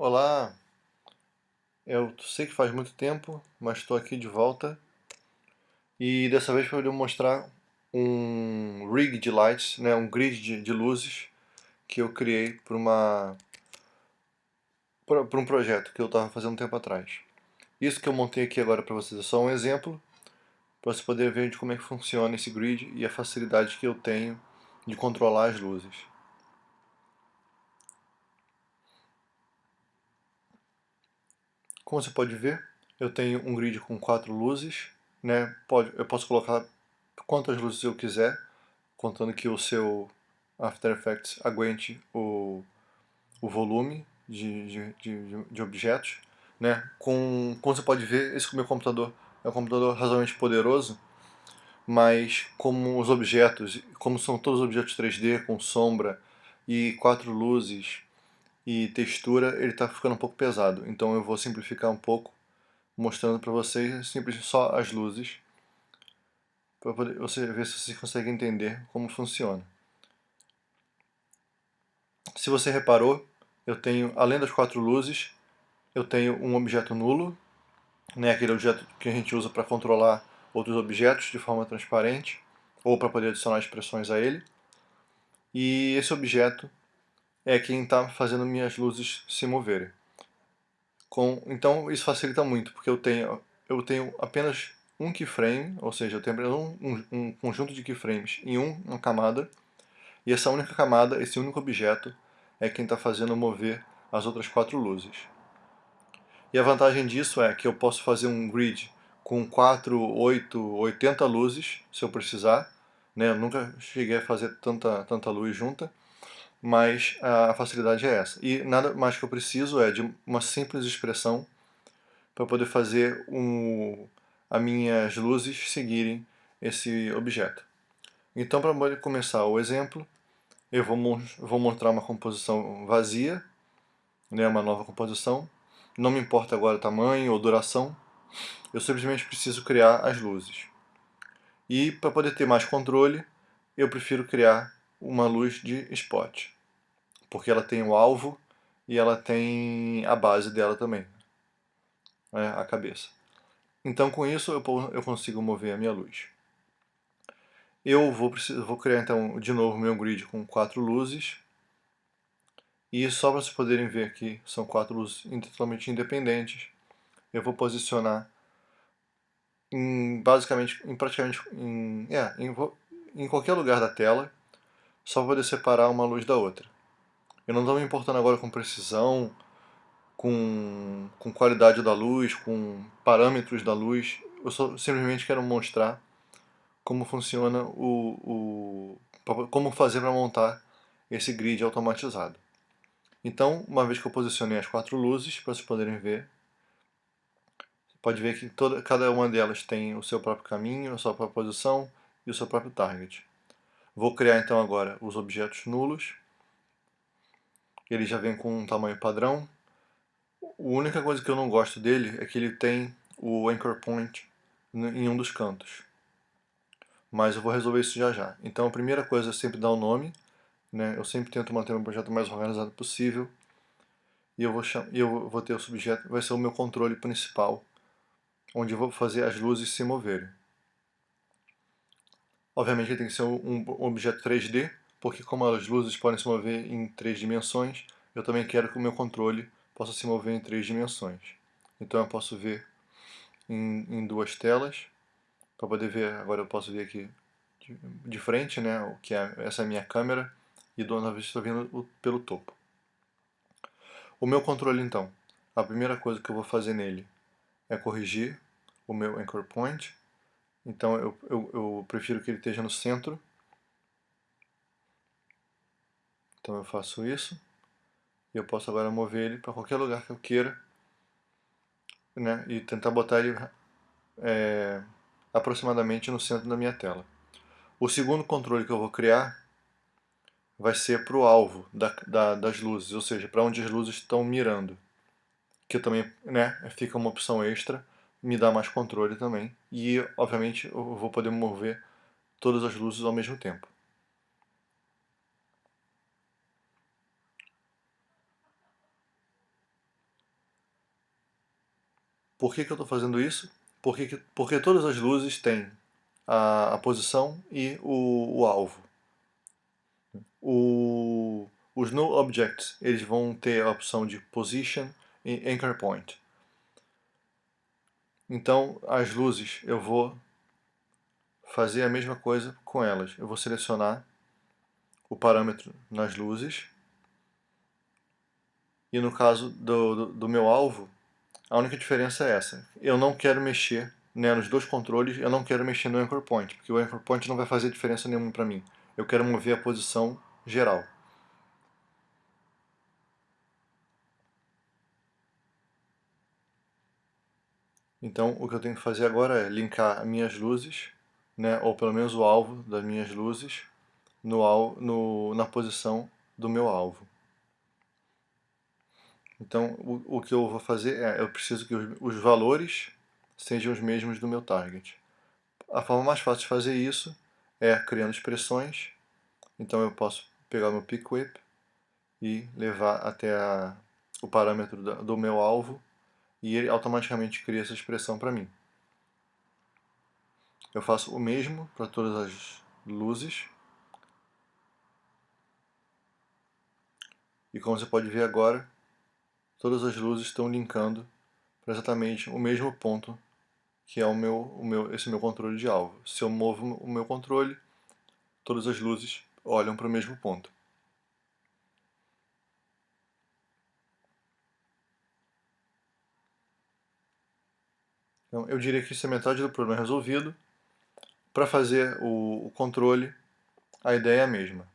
Olá, eu sei que faz muito tempo, mas estou aqui de volta e dessa vez para mostrar um rig de lights, né, um grid de, de luzes que eu criei para uma para um projeto que eu estava fazendo um tempo atrás. Isso que eu montei aqui agora para vocês é só um exemplo para você poder ver de como é que funciona esse grid e a facilidade que eu tenho de controlar as luzes. Como você pode ver, eu tenho um grid com quatro luzes, né? Pode, eu posso colocar quantas luzes eu quiser, contando que o seu After Effects aguente o, o volume de, de, de, de objetos. Né? Com, como você pode ver, esse meu computador é um computador razoavelmente poderoso, mas como os objetos, como são todos objetos 3D com sombra e quatro luzes e textura, ele está ficando um pouco pesado. Então eu vou simplificar um pouco, mostrando para vocês simplesmente só as luzes, para você ver se você consegue entender como funciona. Se você reparou, eu tenho, além das quatro luzes, eu tenho um objeto nulo, né, aquele objeto que a gente usa para controlar outros objetos de forma transparente, ou para poder adicionar expressões a ele. E esse objeto é quem está fazendo minhas luzes se moverem. Com, então isso facilita muito, porque eu tenho, eu tenho apenas um keyframe, ou seja, eu tenho um, um, um conjunto de keyframes em um, uma camada, e essa única camada, esse único objeto, é quem está fazendo mover as outras quatro luzes. E a vantagem disso é que eu posso fazer um grid com 4, 8, 80 luzes, se eu precisar. Né? Eu nunca cheguei a fazer tanta, tanta luz junta mas a facilidade é essa. E nada mais que eu preciso é de uma simples expressão para poder fazer um, as minhas luzes seguirem esse objeto. Então, para começar o exemplo, eu vou, vou mostrar uma composição vazia, né, uma nova composição. Não me importa agora o tamanho ou duração, eu simplesmente preciso criar as luzes. E para poder ter mais controle, eu prefiro criar uma luz de spot, porque ela tem o alvo e ela tem a base dela também, né, a cabeça. Então com isso eu, consigo mover a minha luz. Eu vou, vou criar então de novo meu grid com quatro luzes. E só para vocês poderem ver que são quatro luzes totalmente independentes, eu vou posicionar em, basicamente, em praticamente em, é, em, em qualquer lugar da tela só para poder separar uma luz da outra. Eu não estou me importando agora com precisão, com, com qualidade da luz, com parâmetros da luz. Eu só simplesmente quero mostrar como funciona o, o como fazer para montar esse grid automatizado. Então, uma vez que eu posicionei as quatro luzes, para vocês poderem ver, pode ver que toda, cada uma delas tem o seu próprio caminho, a sua própria posição e o seu próprio target. Vou criar então agora os objetos nulos. Ele já vem com um tamanho padrão. A única coisa que eu não gosto dele é que ele tem o anchor point em um dos cantos. Mas eu vou resolver isso já já. Então a primeira coisa é sempre dar o um nome. Né? Eu sempre tento manter o meu projeto mais organizado possível. E eu vou, eu vou ter o subjeto, vai ser o meu controle principal, onde eu vou fazer as luzes se moverem. Obviamente ele tem que ser um objeto 3D, porque como as luzes podem se mover em três dimensões, eu também quero que o meu controle possa se mover em três dimensões. Então eu posso ver em, em duas telas, para poder ver, agora eu posso ver aqui de, de frente, né, o que é, essa é a minha câmera, e do outra vez estou vendo o, pelo topo. O meu controle então, a primeira coisa que eu vou fazer nele é corrigir o meu anchor point, então eu, eu, eu prefiro que ele esteja no centro. Então eu faço isso. E eu posso agora mover ele para qualquer lugar que eu queira. Né, e tentar botar ele é, aproximadamente no centro da minha tela. O segundo controle que eu vou criar vai ser para o alvo da, da, das luzes, ou seja, para onde as luzes estão mirando. Que também né, fica uma opção extra me dá mais controle também. E, obviamente, eu vou poder mover todas as luzes ao mesmo tempo. Por que, que eu estou fazendo isso? Porque, porque todas as luzes têm a, a posição e o, o alvo. O, os null objects eles vão ter a opção de position e anchor point. Então as luzes eu vou fazer a mesma coisa com elas. Eu vou selecionar o parâmetro nas luzes e no caso do, do, do meu alvo a única diferença é essa. Eu não quero mexer né, nos dois controles, eu não quero mexer no anchor point, porque o anchor point não vai fazer diferença nenhuma para mim. Eu quero mover a posição geral. Então o que eu tenho que fazer agora é linkar as minhas luzes, né, ou pelo menos o alvo das minhas luzes, no, no, na posição do meu alvo. Então o, o que eu vou fazer é, eu preciso que os, os valores sejam os mesmos do meu target. A forma mais fácil de fazer isso é criando expressões. Então eu posso pegar meu pick whip e levar até a, o parâmetro do, do meu alvo e ele automaticamente cria essa expressão para mim. Eu faço o mesmo para todas as luzes. E como você pode ver agora, todas as luzes estão linkando para exatamente o mesmo ponto que é o meu, o meu, esse meu controle de alvo. Se eu movo o meu controle, todas as luzes olham para o mesmo ponto. Então, eu diria que isso é metade do problema resolvido. Para fazer o, o controle, a ideia é a mesma.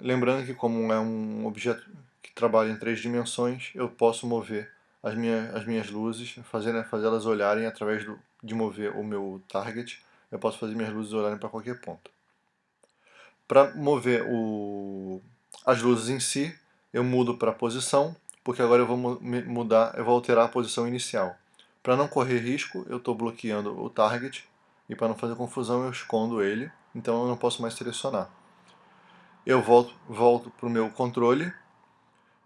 Lembrando que como é um objeto que trabalha em três dimensões, eu posso mover as, minha, as minhas luzes, fazer, né, fazer elas olharem através do, de mover o meu target, eu posso fazer minhas luzes olharem para qualquer ponto. Para mover o, as luzes em si, eu mudo para posição, porque agora eu vou mudar, eu vou alterar a posição inicial. Para não correr risco, eu estou bloqueando o target, e para não fazer confusão eu escondo ele, então eu não posso mais selecionar. Eu volto, volto para o meu controle,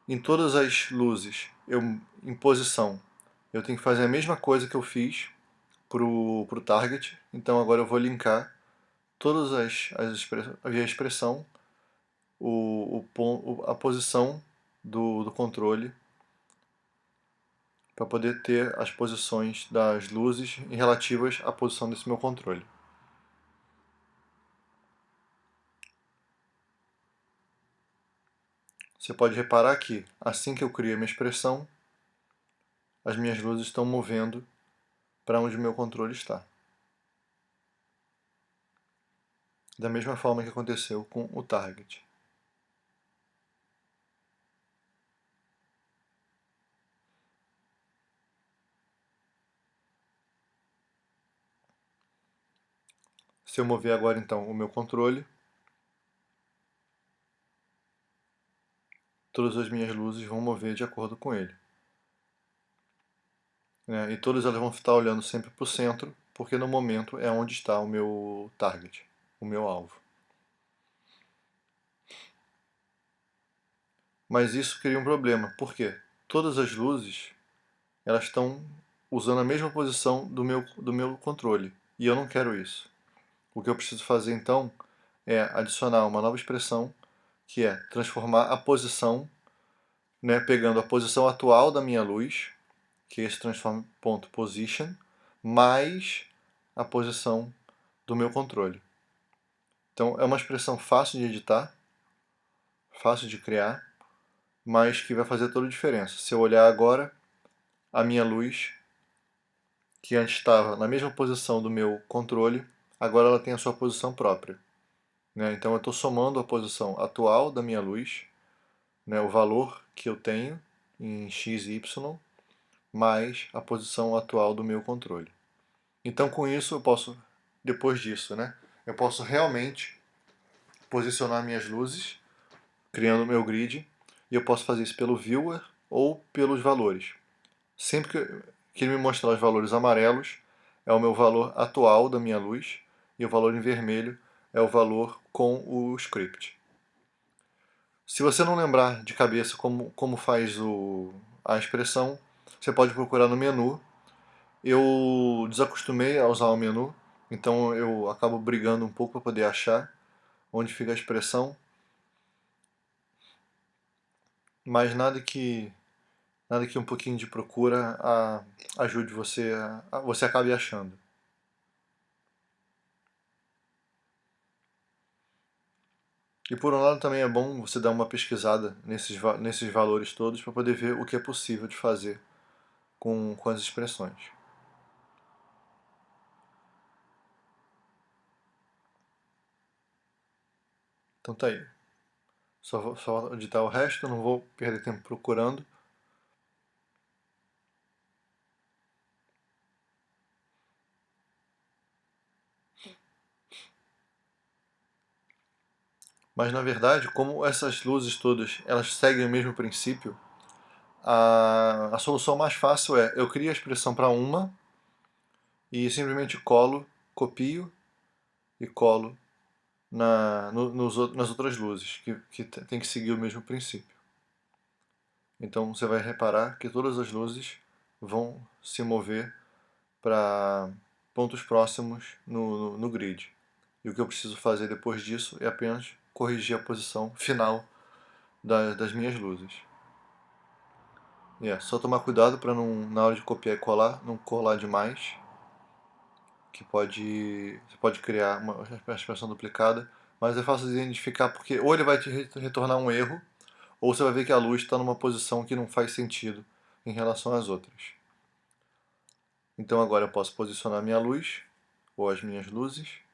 em todas as luzes, eu, em posição, eu tenho que fazer a mesma coisa que eu fiz para o target, então agora eu vou linkar todas as, as a expressão, o, o, a posição do, do controle para poder ter as posições das luzes relativas à posição desse meu controle. Você pode reparar que, assim que eu crio a minha expressão, as minhas luzes estão movendo para onde o meu controle está. Da mesma forma que aconteceu com o target. Se eu mover agora então o meu controle, todas as minhas luzes vão mover de acordo com ele. É, e todas elas vão estar olhando sempre para o centro, porque no momento é onde está o meu target, o meu alvo. Mas isso cria um problema, porque todas as luzes elas estão usando a mesma posição do meu, do meu controle, e eu não quero isso. O que eu preciso fazer então é adicionar uma nova expressão que é transformar a posição, né, pegando a posição atual da minha luz, que é esse transform ponto position, mais a posição do meu controle. Então é uma expressão fácil de editar, fácil de criar, mas que vai fazer toda a diferença. Se eu olhar agora, a minha luz, que antes estava na mesma posição do meu controle, agora ela tem a sua posição própria. Né? Então eu estou somando a posição atual da minha luz, né, o valor que eu tenho em x e y, mais a posição atual do meu controle. Então com isso eu posso, depois disso, né, eu posso realmente posicionar minhas luzes, criando o meu grid, e eu posso fazer isso pelo viewer ou pelos valores. Sempre que, que ele me mostrar os valores amarelos, é o meu valor atual da minha luz, e o valor em vermelho é o valor com o script. Se você não lembrar de cabeça como, como faz o, a expressão, você pode procurar no menu. Eu desacostumei a usar o menu, então eu acabo brigando um pouco para poder achar onde fica a expressão. Mas nada que nada que um pouquinho de procura a, ajude você a, você acabe achando. E por um lado também é bom você dar uma pesquisada nesses, nesses valores todos para poder ver o que é possível de fazer com, com as expressões. Então tá aí. Só vou só editar o resto, não vou perder tempo procurando. Mas na verdade, como essas luzes todas elas seguem o mesmo princípio, a, a solução mais fácil é eu crio a expressão para uma e simplesmente colo, copio e colo na, no, nos, nas outras luzes, que, que tem que seguir o mesmo princípio. Então você vai reparar que todas as luzes vão se mover para pontos próximos no, no, no grid. E o que eu preciso fazer depois disso é apenas corrigir a posição final da, das minhas luzes. É, só tomar cuidado para não, na hora de copiar e colar, não colar demais, que pode, você pode criar uma, uma expressão duplicada, mas é fácil de identificar porque ou ele vai te retornar um erro, ou você vai ver que a luz está numa posição que não faz sentido em relação às outras. Então agora eu posso posicionar minha luz, ou as minhas luzes,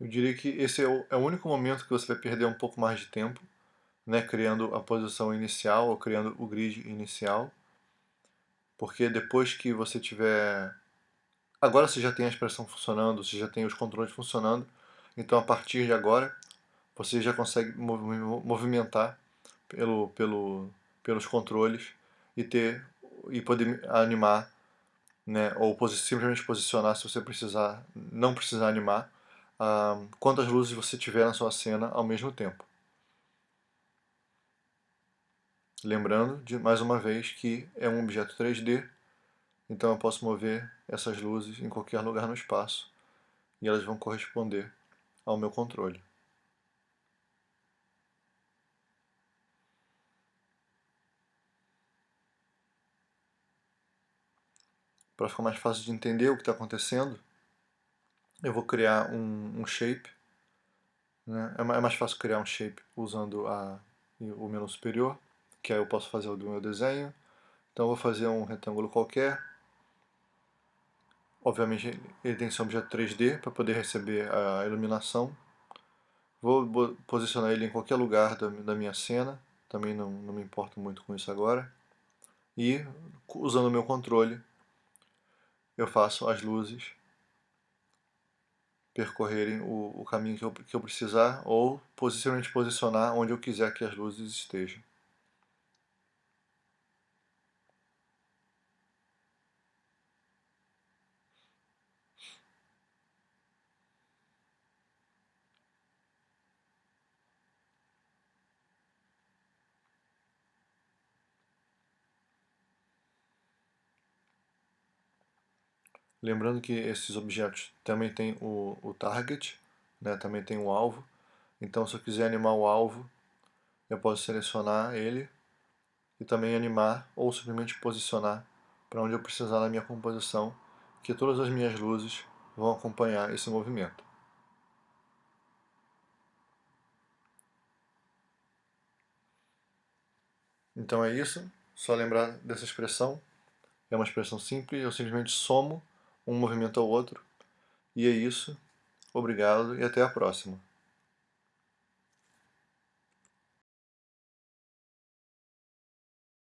Eu diria que esse é o, é o único momento que você vai perder um pouco mais de tempo, né, criando a posição inicial ou criando o grid inicial, porque depois que você tiver... Agora você já tem a expressão funcionando, você já tem os controles funcionando, então a partir de agora você já consegue movimentar pelo, pelo, pelos controles e ter e poder animar, né, ou simplesmente posicionar se você precisar, não precisar animar, ah, quantas luzes você tiver na sua cena ao mesmo tempo. Lembrando, de, mais uma vez, que é um objeto 3D, então eu posso mover essas luzes em qualquer lugar no espaço e elas vão corresponder ao meu controle. Para ficar mais fácil de entender o que está acontecendo, eu vou criar um, um shape. Né? É, é mais fácil criar um shape usando a, o menu superior, que aí eu posso fazer o do meu desenho. Então eu vou fazer um retângulo qualquer. Obviamente ele tem que ser um objeto 3D para poder receber a iluminação. Vou posicionar ele em qualquer lugar da, da minha cena, também não, não me importo muito com isso agora. E usando o meu controle, eu faço as luzes percorrerem o, o caminho que eu, que eu precisar ou simplesmente posicionar onde eu quiser que as luzes estejam. Lembrando que esses objetos também tem o, o target, né, também tem o alvo. Então se eu quiser animar o alvo, eu posso selecionar ele e também animar ou simplesmente posicionar para onde eu precisar na minha composição, que todas as minhas luzes vão acompanhar esse movimento. Então é isso, só lembrar dessa expressão, é uma expressão simples, eu simplesmente somo um movimento ao outro. E é isso. Obrigado e até a próxima.